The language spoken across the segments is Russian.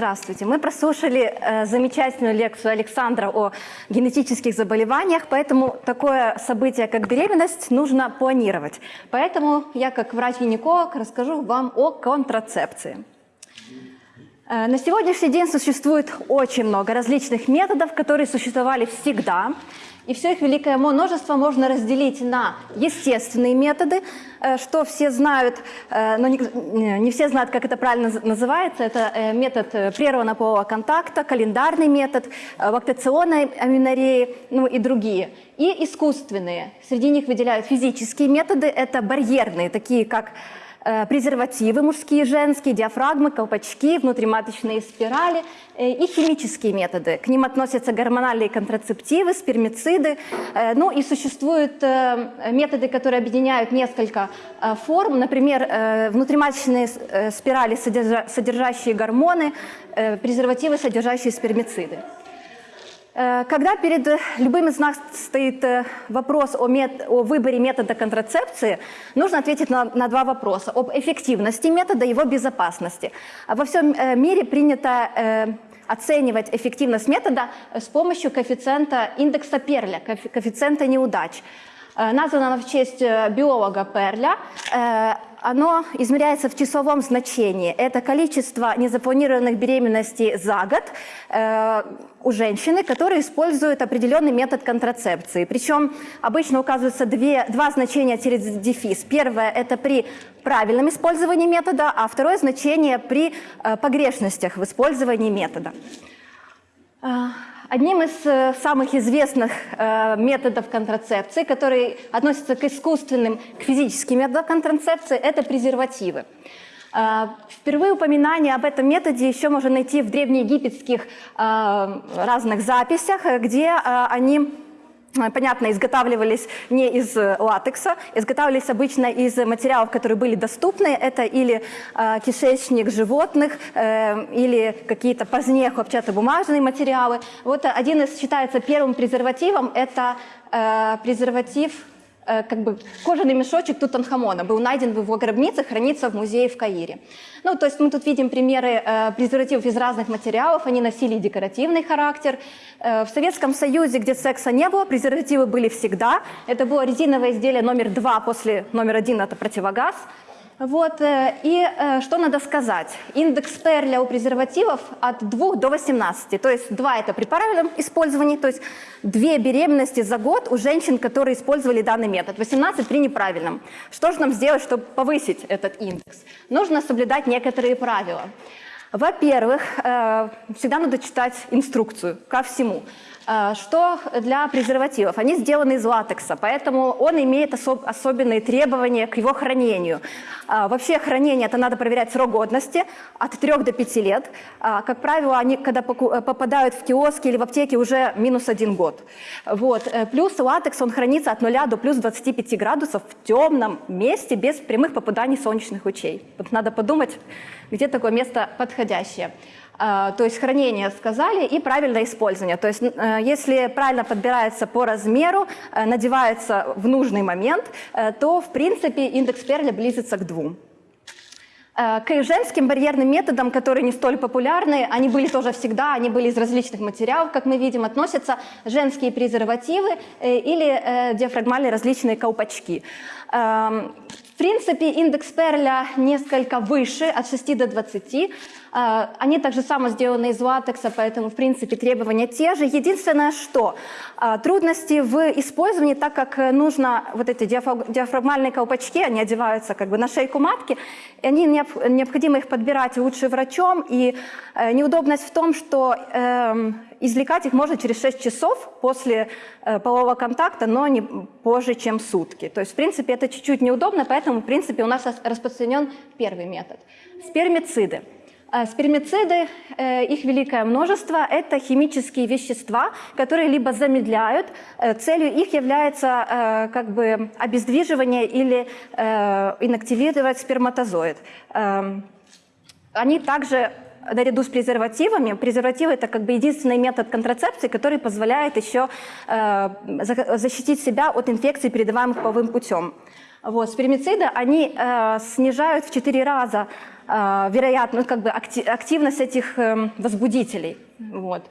Здравствуйте. Мы прослушали э, замечательную лекцию Александра о генетических заболеваниях, поэтому такое событие, как беременность, нужно планировать. Поэтому я, как врач-гинеколог, расскажу вам о контрацепции. Э, на сегодняшний день существует очень много различных методов, которые существовали всегда. И все их великое множество можно разделить на естественные методы, э, что все знают, э, но не все знают, как это правильно называется. Это метод прерванного полового контакта, календарный метод, лактационной аминореи, ну и другие. И искусственные. Среди них выделяют физические методы, это барьерные, такие как презервативы мужские, женские, диафрагмы, колпачки, внутриматочные спирали э, и химические методы. К ним относятся гормональные контрацептивы, спермициды. Э, ну и существуют методы, которые объединяют несколько форм, например, внутриматочные спирали, содержащие гормоны, презервативы, содержащие спермициды. Э, когда перед любым из нас стоит э, вопрос о, мет... о выборе метода контрацепции, нужно ответить на, на два вопроса. Об эффективности метода и его безопасности. Во всем э, мире принято оценивать эффективность метода с помощью коэффициента индекса Перля, коэффициента неудач. Названо оно в честь биолога Перля оно измеряется в числовом значении. Это количество незапланированных беременностей за год э, у женщины, которые используют определенный метод контрацепции. Причем обычно указываются две, два значения через дефис. Первое – это при правильном использовании метода, а второе значение при э, погрешностях в использовании метода. Одним из э, самых известных э, методов контрацепции, который относится к искусственным, к физическим методам контрацепции, это презервативы. Э, впервые упоминание об этом методе еще можно найти в древнеегипетских разных записях, где они понятно, изготавливались не из э, латекса, изготавливались обычно из материалов, которые были доступны. Это или э, кишечник животных, э, или какие-то позднее хлопчатобумажные материалы. Вот один из считается первым презервативом, это э, презерватив Э, как бы кожаный мешочек Тутанхамона был найден в его гробнице, хранится в музее в Каире. Ну, то есть мы тут видим примеры э, презервативов из разных материалов, они носили декоративный характер. Э, в Советском Союзе, где секса не было, презервативы были всегда. Это было резиновое изделие номер два после номер один, это противогаз. Вот, э, и э, что надо сказать? Индекс Перля у презервативов от 2 до 18. То есть 2 это при правильном использовании, то есть 2 беременности за год у женщин, которые использовали данный метод. 18 при неправильном. Что же нам сделать, чтобы повысить этот индекс? Нужно соблюдать некоторые правила. Во-первых, э, всегда надо читать инструкцию ко всему. Э, что для презервативов? Они сделаны из латекса, поэтому он имеет особ особенные требования к его хранению. Э, вообще хранение это надо проверять срок годности от 3 до 5 лет. Как правило, они когда попадают в киоски или в аптеки уже минус один год. Вот. Плюс латекс он хранится от 0 до плюс 25 градусов в темном месте без прямых попаданий солнечных лучей. Вот надо подумать, где такое место подходящее. А, то есть хранение сказали и правильное использование. То есть э, если правильно подбирается по размеру, э, надевается в нужный момент, э, то в принципе индекс Перля близится к двум. К женским барьерным методам, которые не столь популярны, они были тоже всегда, они были из различных материалов, как мы видим, относятся женские презервативы или диафрагмальные различные колпачки. Эм, в принципе, индекс Перля несколько выше, от 6 до 20. А, они также само сделаны из латекса, поэтому, в принципе, требования те же. Единственное, что а, трудности в использовании, так как нужно вот эти диафрагмальные колпачки, они одеваются как бы на шейку матки, они необходимо их подбирать лучше врачом, и э, неудобность в том, что эм, извлекать их можно через 6 часов после э, полового контакта, но не позже, чем сутки. То есть, в принципе, это чуть-чуть неудобно, поэтому, в принципе, у нас распространен первый метод. Спермициды. А спермициды, э, их великое множество, это химические вещества, которые либо замедляют, э, целью их является э, как бы обездвиживание или инактивировать сперматозоид. Эм, они также наряду с презервативами, презервативы это как бы единственный метод контрацепции, который позволяет еще защитить себя от инфекций, передаваемых половым путем. Вот, спермициды, они э, снижают в 4 раза э, вероятно, как бы активность этих э, возбудителей. Вот.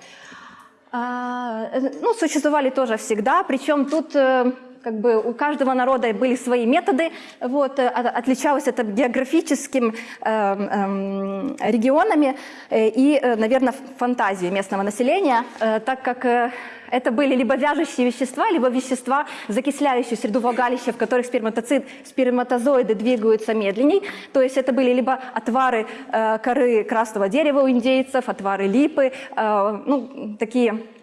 А, э, ну, существовали тоже всегда, причем тут э, как бы у каждого народа были свои методы, вот, э, отличалось это географическим э, э, регионами и, наверное, фантазией местного населения, э, так как э, это были либо вяжущие вещества, либо вещества, закисляющие среду влагалища, в которых сперматоцид, сперматозоиды двигаются медленней. То есть это были либо отвары э, коры красного дерева у индейцев, отвары липы, э, ну, такие Э,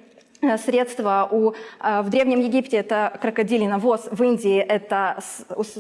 средства у, э, в Древнем Египте это крокодилий навоз, в Индии это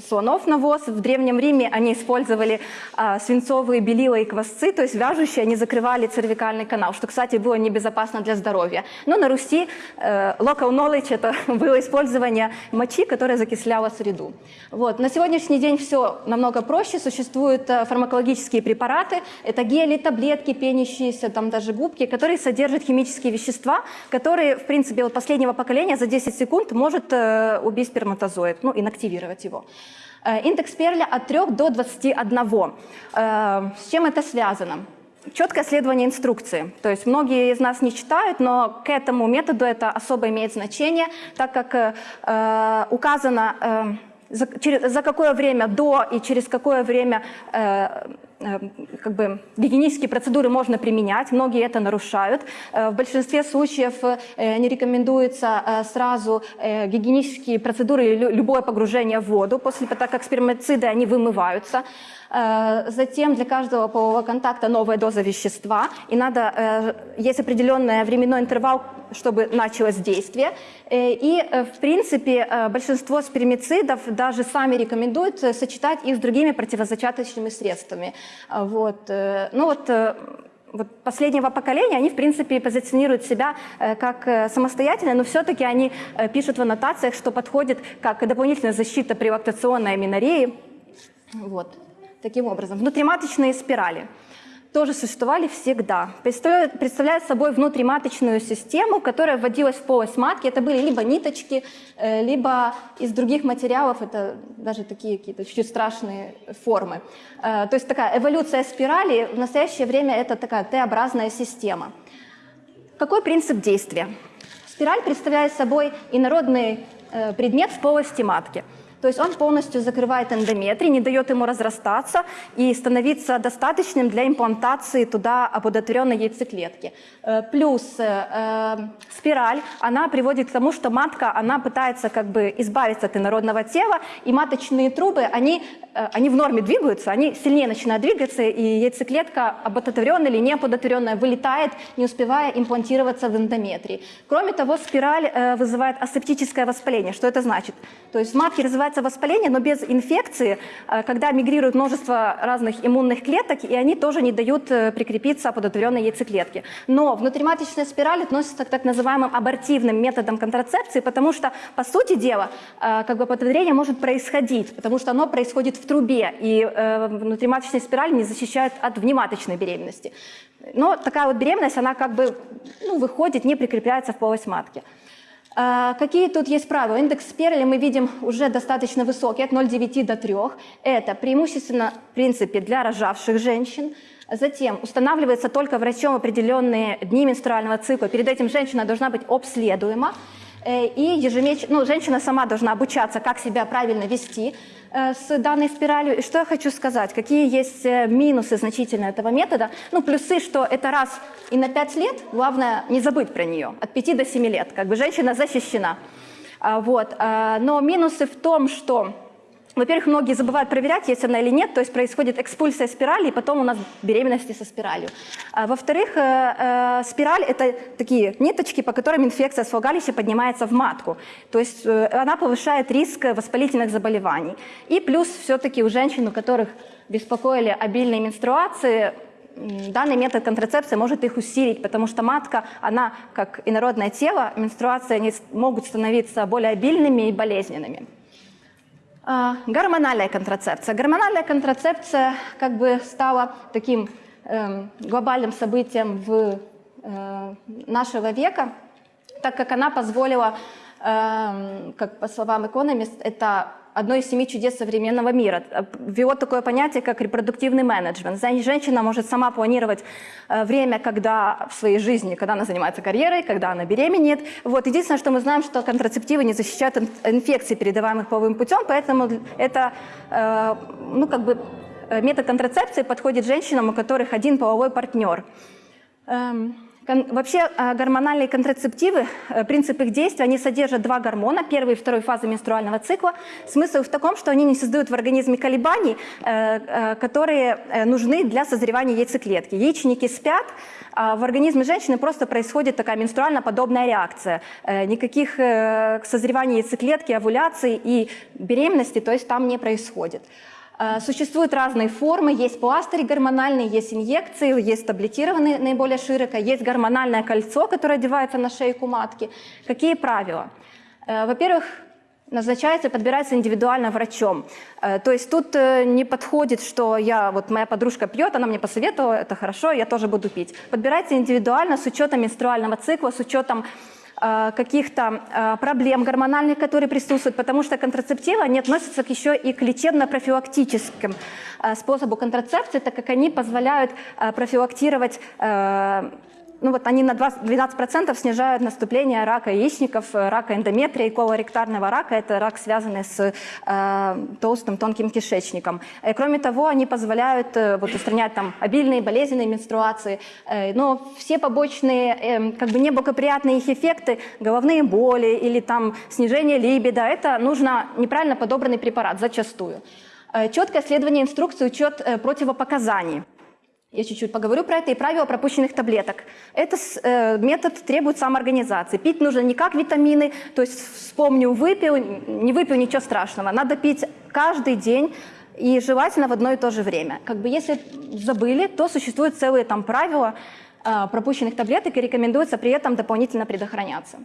слонов навоз, в Древнем Риме они использовали э, свинцовые белила и квасцы, то есть вяжущие, они закрывали цервикальный канал, что, кстати, было небезопасно для здоровья. Но на Руси local knowledge это было использование мочи, которая закисляла среду. Вот. На сегодняшний день все намного проще, существуют фармакологические препараты, это гели, таблетки, пенящиеся, там даже губки, которые содержат химические вещества, которые в принципе, вот последнего поколения за 10 секунд может э, убить сперматозоид, ну, инактивировать его. Э, индекс Перля от 3 до 21. Э, с чем это связано? Четкое следование инструкции. То есть многие из нас не читают, но к этому методу это особо имеет значение, так как э, указано... Э, за, через, за какое время до и через какое время э, э, как бы, гигиенические процедуры можно применять. Многие это нарушают. Э, в большинстве случаев э, не рекомендуется э, сразу гигиенические процедуры или любое погружение в воду, после, так как спермациды они вымываются. Э, затем для каждого полового контакта новая доза вещества, и надо, э, есть определенный временной интервал, чтобы началось действие. Э, и, в принципе, большинство спермицидов даже сами рекомендуют сочетать их с другими противозачаточными средствами. Вот. Ну вот вот последнего поколения, они, в принципе, позиционируют себя как самостоятельно, но все-таки они пишут в аннотациях, что подходит как дополнительная защита при лактационной аминореи. Вот. Таким образом, внутриматочные спирали тоже существовали всегда. Представляют, собой внутриматочную систему, которая вводилась в полость матки. Это были либо ниточки, э, либо из других материалов, это даже такие какие-то чуть-чуть страшные формы. Э, то есть такая эволюция спирали в настоящее время это такая Т-образная система. Какой принцип действия? Спираль представляет собой инородный э, предмет в полости матки – то есть он полностью закрывает эндометрий, не дает ему разрастаться и становиться достаточным для имплантации туда оплодотворенной яйцеклетки. Э, плюс э, э, спираль, она приводит к тому, что матка, она пытается как бы избавиться от инородного тела, и маточные трубы, они, они в норме двигаются, они сильнее начинают двигаться, и яйцеклетка, оплодотворенная или не оплодотворенная, вылетает, не успевая имплантироваться в эндометрии. Кроме того, спираль вызывает асептическое воспаление. Что это значит? То есть в матке развивается воспаление, но без инфекции, когда мигрирует множество разных иммунных клеток, и они тоже не дают прикрепиться оплодотворенной яйцеклетке. Но внутриматочная спираль относится к так называемым абортивным методам контрацепции, потому что, по сути дела, э, как бы оплодотворение может происходить, потому что оно происходит в трубе, и э, внутриматочная спираль не защищает от внематочной беременности. Но такая вот беременность, она как бы ну, выходит, не прикрепляется в полость матки. Э, какие тут есть правила? Индекс Перли мы видим уже достаточно высокий, от 0,9 до 3. Это преимущественно, в принципе, для рожавших женщин, Затем устанавливается только врачом определенные дни менструального цикла. Перед этим женщина должна быть обследуема. Э, и ежемесячно, ну, женщина сама должна обучаться, как себя правильно вести э, с данной спиралью. И что я хочу сказать, какие есть э, минусы значительные этого метода. Ну, плюсы, что это раз и на 5 лет, главное не забыть про нее, от 5 до 7 лет, как бы женщина защищена. А, вот. Но минусы в том, что во-первых, многие забывают проверять, есть она или нет, то есть происходит экспульсия спирали, и потом у нас беременности со спиралью. А, Во-вторых, э, э, спираль – это такие ниточки, по которым инфекция с влагалища поднимается в матку. То есть э, она повышает риск воспалительных заболеваний. И плюс все-таки у женщин, у которых беспокоили обильные менструации, данный метод контрацепции может их усилить, потому что матка, она как инородное тело, менструации они могут становиться более обильными и болезненными. А, гормональная контрацепция. Гормональная контрацепция как бы стала таким эм, глобальным событием в, э, нашего века, так как она позволила, эм, как по словам Economist, это одно из семи чудес современного мира. Ввело такое понятие, как репродуктивный менеджмент. Женщина может сама планировать э, время, когда в своей жизни, когда она занимается карьерой, когда она беременеет. Вот. Единственное, что мы знаем, что контрацептивы не защищают инфекции, передаваемых половым путем, поэтому это э, ну, как бы э, метод контрацепции подходит женщинам, у которых один половой партнер. Вообще а, гормональные контрацептивы, э, принцип их действия, они содержат два гормона, первой и второй фазы менструального цикла. Смысл в таком, что они не создают в организме колебаний, э, э, которые нужны для созревания яйцеклетки. Яичники спят, а в организме женщины просто происходит такая менструально-подобная реакция. Никаких созревания яйцеклетки, овуляции и беременности, то есть там не происходит. Э, существуют разные формы, есть пластыри гормональные, есть инъекции, есть таблетированные наиболее широко, есть гормональное кольцо, которое одевается на шейку матки. Какие правила? Э, во-первых, назначается и подбирается индивидуально врачом. Э, то есть тут не подходит, что я, вот моя подружка пьет, она мне посоветовала, это хорошо, я тоже буду пить. Подбирается индивидуально с учетом менструального цикла, с учетом каких-то э, проблем гормональных, которые присутствуют, потому что контрацептивы, они относятся еще и к лечебно-профилактическим э, способу контрацепции, так как они позволяют профилактировать ну вот они на 12% снижают наступление рака яичников, рака эндометрия и колоректарного рака. Это рак, связанный с э, толстым тонким кишечником. И, кроме того, они позволяют э, вот, устранять там, обильные болезненные менструации. Э, но все побочные, э, как бы неблагоприятные их эффекты, головные боли или там снижение либидо, это нужно неправильно подобранный препарат зачастую. Э, четкое следование инструкции, учет э, противопоказаний. Я чуть-чуть поговорю про это и правило пропущенных таблеток. Этот э, метод требует самоорганизации. Пить нужно не как витамины, то есть вспомнил, выпил, не выпил, ничего страшного. Надо пить каждый день и желательно в одно и то же время. Как бы если забыли, то существуют целые там правила э, пропущенных таблеток и рекомендуется при этом дополнительно предохраняться.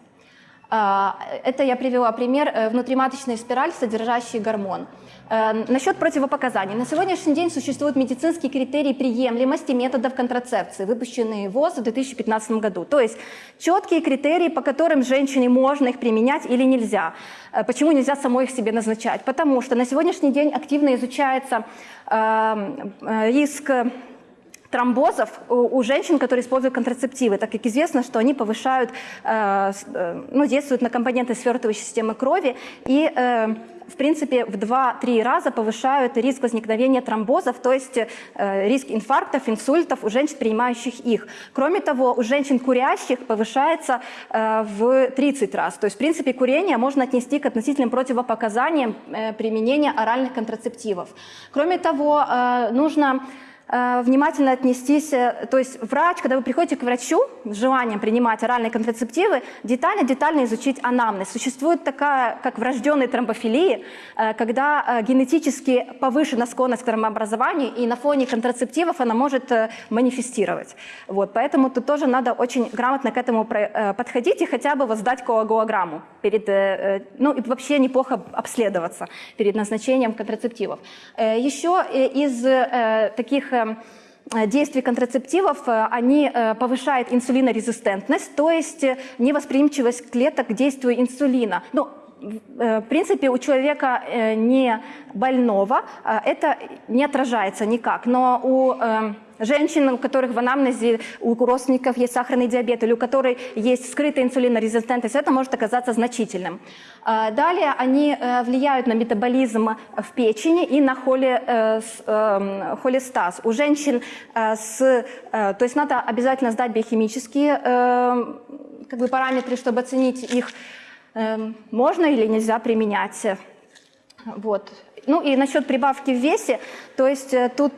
Э, это я привела пример э, внутриматочной спираль, содержащий гормон. Эм, насчет противопоказаний. На сегодняшний день существуют медицинские критерии приемлемости методов контрацепции, выпущенные ВОЗ в 2015 году. То есть четкие критерии, по которым женщине можно их применять или нельзя. Э, почему нельзя самой их себе назначать? Потому что на сегодняшний день активно изучается эм, э, риск тромбозов у женщин, которые используют контрацептивы, так как известно, что они повышают, э, ну, действуют на компоненты свертывающей системы крови и в принципе, в 2-3 раза повышают риск возникновения тромбозов, то есть э, риск инфарктов, инсультов у женщин, принимающих их. Кроме того, у женщин курящих повышается э, в 30 раз. То есть, в принципе, курение можно отнести к относительным противопоказаниям э, применения оральных контрацептивов. Кроме того, э, нужно Э, внимательно отнестись, э, то есть врач, когда вы приходите к врачу с желанием принимать оральные контрацептивы, детально-детально изучить анамнез. Существует такая, как врожденные тромбофилии, э, когда генетически повышена склонность к тромбообразованию, и на фоне контрацептивов она может манифестировать. Вот, поэтому тут тоже надо очень грамотно к этому подходить и хотя бы воздать коагулограмму перед, ну и вообще неплохо обследоваться перед назначением контрацептивов. Еще из таких Э, действий контрацептивов, э, они э, повышают инсулинорезистентность, то есть невосприимчивость клеток к действию инсулина. Ну, в принципе, у человека не больного это не отражается никак, но у женщин, у которых в анамнезе, у родственников есть сахарный диабет или у которых есть скрытая инсулинорезистентность, это может оказаться значительным. А, далее они э, влияют на метаболизм в печени и на э, эм, холестаз. У женщин э, с... То есть надо обязательно сдать биохимические как бы, параметры, чтобы оценить их, эм, можно или нельзя применять. Вот. Ну и насчет прибавки в весе, то есть тут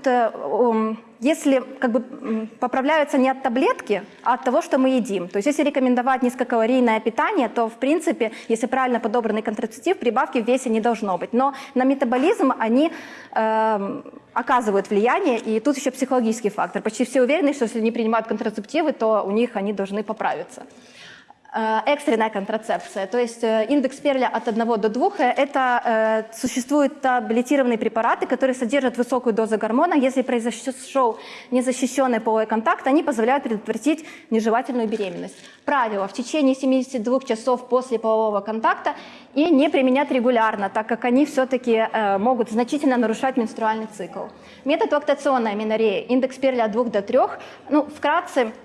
если как бы поправляются не от таблетки, а от того, что мы едим. То есть если рекомендовать низкокалорийное питание, то в принципе, если правильно подобранный контрацептив, прибавки в весе не должно быть. Но на метаболизм они э, оказывают влияние, и тут еще психологический фактор. Почти все уверены, что если не принимают контрацептивы, то у них они должны поправиться. Э, экстренная контрацепция, то есть э, индекс Перля от 1 до 2 – это э, существуют таблетированные препараты, которые содержат высокую дозу гормона. Если произошел незащищенный половой контакт, они позволяют предотвратить нежелательную беременность. Правило – в течение 72 часов после полового контакта и не применять регулярно, так как они все-таки могут значительно нарушать менструальный цикл. Метод лактационной аминореи, индекс Перля от 2 до 3, ну, вкратце –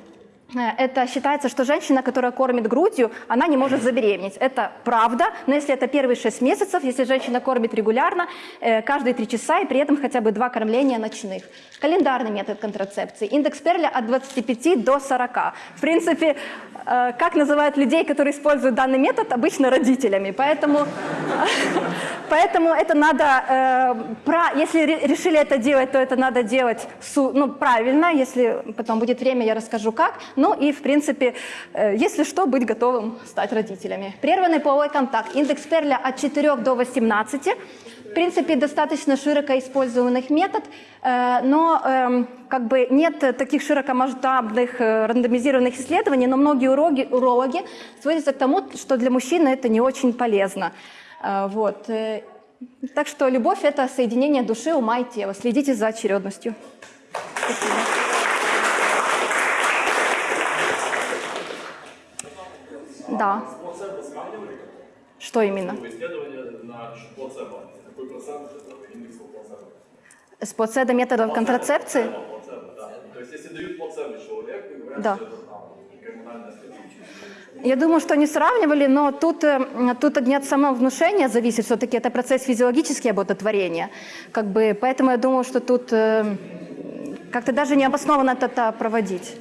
это считается, что женщина, которая кормит грудью, она не может забеременеть. Это правда, но если это первые 6 месяцев, если женщина кормит регулярно, э, каждые 3 часа и при этом хотя бы 2 кормления ночных. Календарный метод контрацепции. Индекс Перля от 25 до 40. В принципе, э, как называют людей, которые используют данный метод? Обычно родителями. Поэтому, поэтому это надо, если решили это делать, то это надо делать ну, правильно. Если потом будет время, я расскажу как. Ну и, в принципе, э, если что, быть готовым стать родителями. Прерванный половой контакт. Индекс Перля от 4 до 18. В принципе, достаточно широко использованный метод, э, но эм, как бы нет таких широкомасштабных э, рандомизированных исследований, но многие урологи, урологи сводятся к тому, что для мужчины это не очень полезно. Вот. Так что любовь – это соединение души, ума и тела. Следите за очередностью. Спасибо. Да. Что именно? С плацебо методов контрацепции? То есть если дают плацебо человеку, говорят, да. Я думаю, что они сравнивали, но тут, э, тут не от самого внушения зависит, все-таки это процесс физиологический обототворения. Как бы, поэтому я думаю, что тут э, как-то даже не обоснованно это проводить.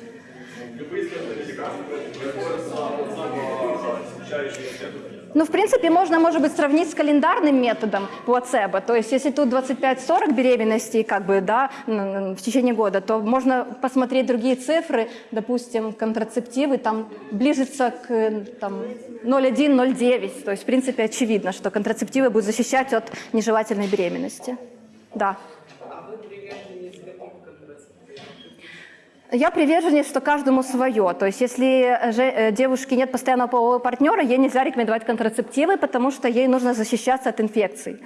Ну, в принципе, можно, может быть, сравнить с календарным методом плацебо. То есть, если тут 25-40 беременностей, как бы, да, в течение года, то можно посмотреть другие цифры, допустим, контрацептивы, там, ближется к там, 0,1-0,9. То есть, в принципе, очевидно, что контрацептивы будут защищать от нежелательной беременности. Да. Я приверженец, что каждому свое. То есть если же, э, девушке нет постоянного полового партнера, ей нельзя рекомендовать контрацептивы, потому что ей нужно защищаться от инфекций.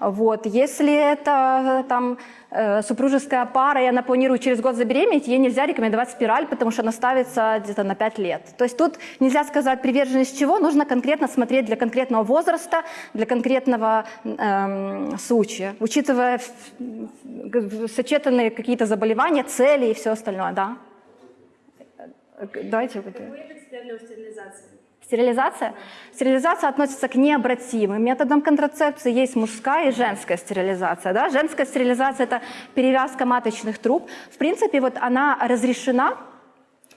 Вот. Если это там, э, супружеская пара, и она планирует через год забеременеть, ей нельзя рекомендовать спираль, потому что она ставится где-то на 5 лет. То есть тут нельзя сказать приверженность чего, нужно конкретно смотреть для конкретного возраста, для конкретного эм, случая, учитывая сочетанные какие-то заболевания, цели и все остальное. Да? Давайте. Какой стерилизации? Стерилизация? Стерилизация относится к необратимым методам контрацепции. Есть мужская и женская стерилизация. Да? Женская стерилизация – это перевязка маточных труб. В принципе, вот она разрешена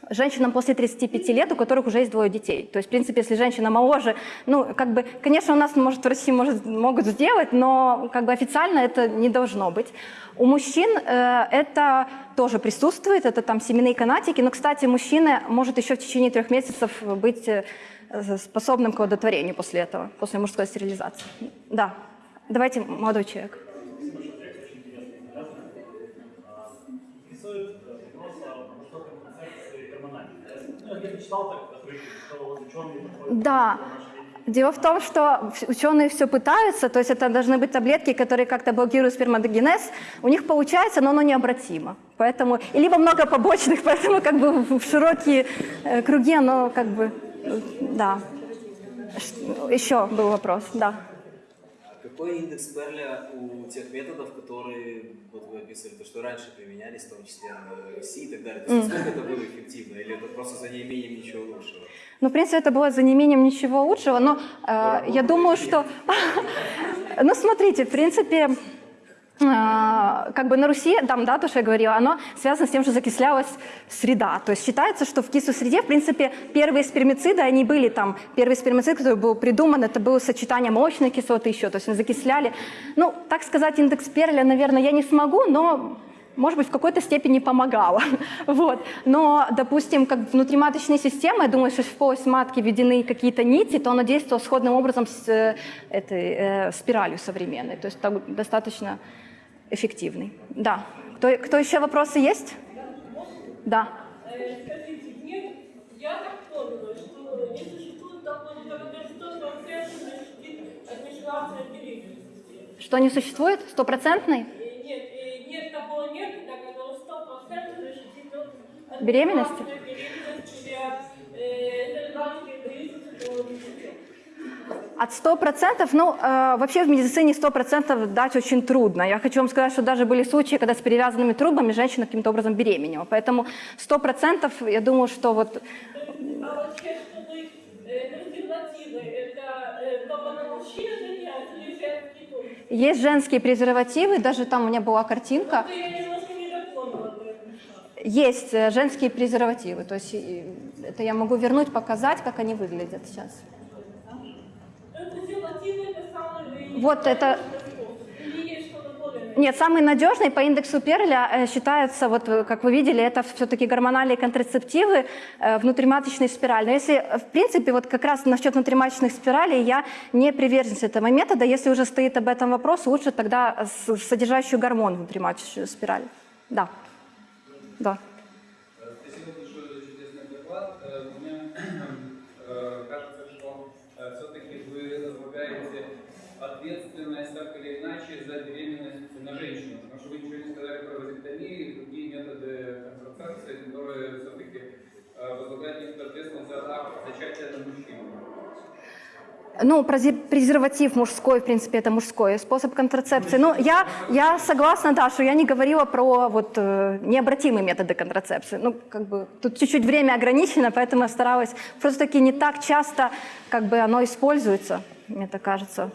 женщинам после 35 лет, у которых уже есть двое детей. То есть, в принципе, если женщина моложе, ну, как бы, конечно, у нас, может, в России может, могут сделать, но как бы официально это не должно быть. У мужчин э, это тоже присутствует, это там семенные канатики, но, кстати, мужчина может еще в течение трех месяцев быть э, способным к оплодотворению после этого, после мужской стерилизации. Да. Давайте, молодой человек. Да. Дело в том, что ученые все пытаются, то есть это должны быть таблетки, которые как-то блокируют сперматогенез. У них получается, но оно необратимо. Поэтому, и либо много побочных, поэтому как бы в широкие э, круги оно как бы да. Еще был вопрос, да. Какой индекс Перля у тех методов, которые вот вы описывали, то, что раньше применялись, в том числе на Руси и так далее? То есть, насколько это было эффективно? Или это просто за неимением ничего лучшего? Ну, в принципе, это было за неимением ничего лучшего, но э, я думаю, что... ну, смотрите, в принципе, как бы на Руси, там, да, то, что я говорила, оно связано с тем, что закислялась среда. То есть считается, что в кислой среде, в принципе, первые спермициды, они были там, первый спермицид, который был придуман, это было сочетание молочной кислоты еще, то есть они закисляли. Ну, так сказать, индекс Перля, наверное, я не смогу, но может быть, в какой-то степени помогало. вот. Но, допустим, как внутриматочная система, я думаю, что в полость матки введены какие-то нити, то она действовала сходным образом с э, этой э, спиралью современной. То есть так, достаточно эффективный. Да. Кто, кто еще вопросы есть? Да. Что не существует такого доказательства конкретной администрации беременности. Что не существует? Стопроцентный? Нет, нет такого нет, доказательства стопроцентной защитит беременности. беременности от э, гражданской беременности до месяца. От 100%, ну, э, вообще в медицине 100% дать очень трудно. Я хочу вам сказать, что даже были случаи, когда с перевязанными трубами женщина каким-то образом беременела. Поэтому 100% я думаю, что вот э, э, есть женские презервативы, даже там у меня была картинка, этом. есть э, женские презервативы. То есть это я могу вернуть, показать, как они выглядят сейчас. Ну, презервативы это самый... Вот это-. Нет, самый надежный по индексу Перля э, считается, вот э, как вы видели, это все-таки гормональные контрацептивы, э, внутриматочный спираль. Но если, в принципе, вот как раз насчет внутриматочных спиралей я не приверженец этого метода. Если уже стоит об этом вопрос, лучше тогда содержащую гормон внутриматочную спираль. Да. Да. Спасибо большое за чудесный доклад. Э, Мне э, кажется, что все-таки вы разлагаете ответственность так или иначе за беременность на женщину. Потому что вы ничего не сказали про вазектомию и другие методы контрацепции, которые все-таки возлагают некоторую ответственность за акт на мужчину. Ну, презерватив мужской, в принципе, это мужской способ контрацепции. Ну, я, я согласна, да, что я не говорила про вот э, необратимые методы контрацепции. Ну, как бы тут чуть-чуть время ограничено, поэтому я старалась. Просто-таки не так часто как бы оно используется, мне так кажется.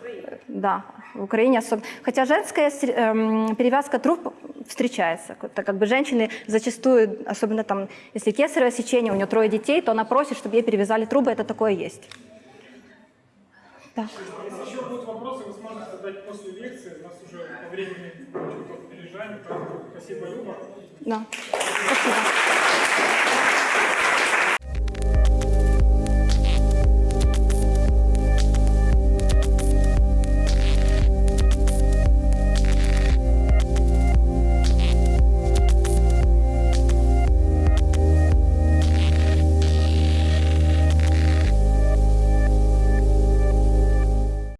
Да, в Украине особенно. Хотя женская эм, перевязка труб встречается. Это как бы женщины зачастую, особенно там, если кесарево сечение, у нее трое детей, то она просит, чтобы ей перевязали трубы, это такое есть. Так. Если еще будут вопросы, вы сможете задать после лекции. У нас уже по времени чуть-чуть опережаем, спасибо, Люба. Да. Спасибо.